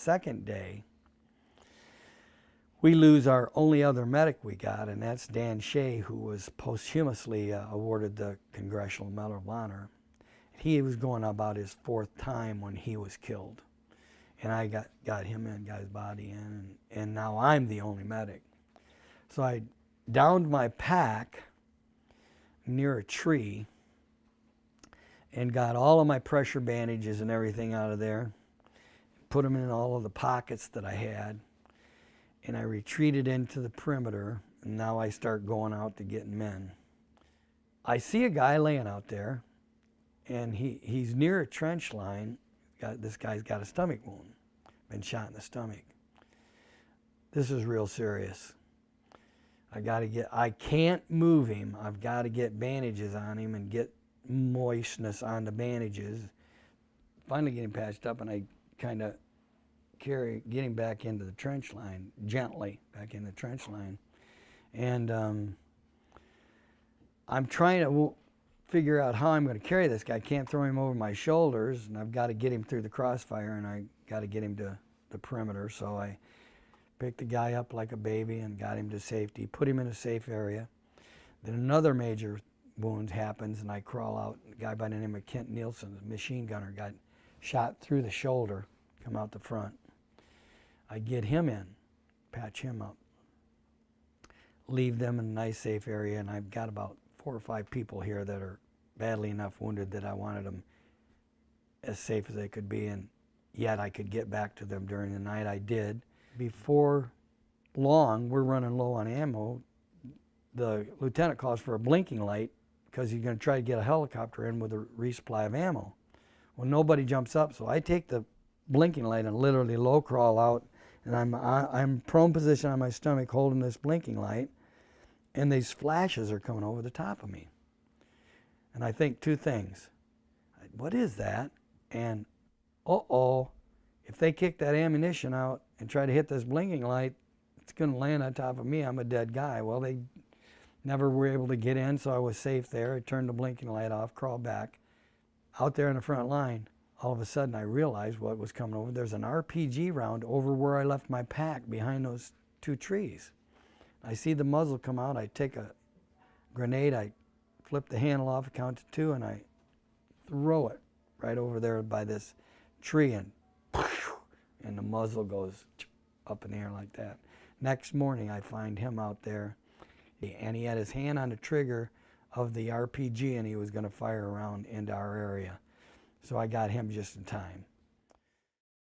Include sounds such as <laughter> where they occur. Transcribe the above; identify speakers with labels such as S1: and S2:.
S1: Second day, we lose our only other medic we got, and that's Dan Shea, who was posthumously uh, awarded the Congressional Medal of Honor. He was going about his fourth time when he was killed. And I got, got him in, got his body in, and, and now I'm the only medic. So I downed my pack near a tree and got all of my pressure bandages and everything out of there, put them in all of the pockets that I had, and I retreated into the perimeter, and now I start going out to get men. I see a guy laying out there, and he, he's near a trench line. This guy's got a stomach wound, been shot in the stomach. This is real serious. I got to get, I can't move him. I've got to get bandages on him and get moistness on the bandages. Finally get him patched up and I kind of carry, getting back into the trench line, gently back in the trench line. And um, I'm trying to figure out how I'm going to carry this guy. I can't throw him over my shoulders and I've got to get him through the crossfire and I got to get him to the perimeter. So I picked the guy up like a baby and got him to safety, put him in a safe area. Then another major wound happens and I crawl out. A guy by the name of Kent Nielsen, machine gunner, got shot through the shoulder, come out the front. I get him in, patch him up, leave them in a nice safe area, and I've got about four or five people here that are badly enough wounded that I wanted them as safe as they could be, and yet I could get back to them during the night. I did before long, we're running low on ammo. The lieutenant calls for a blinking light because he's going to try to get a helicopter in with a resupply of ammo. Well, nobody jumps up, so I take the blinking light and literally low crawl out, and I'm I'm prone position on my stomach holding this blinking light, and these flashes are coming over the top of me. And I think two things: what is that? And uh oh, if they kick that ammunition out and try to hit this blinking light, it's going to land on top of me. I'm a dead guy. Well, they never were able to get in, so I was safe there. I turned the blinking light off, crawled back. Out there in the front line, all of a sudden I realized what was coming over. There's an RPG round over where I left my pack behind those two trees. I see the muzzle come out. I take a grenade. I flip the handle off, count to two, and I throw it right over there by this tree and <laughs> and the muzzle goes up in the air like that. Next morning, I find him out there, and he had his hand on the trigger of the RPG, and he was going to fire around into our area. So I got him just in time.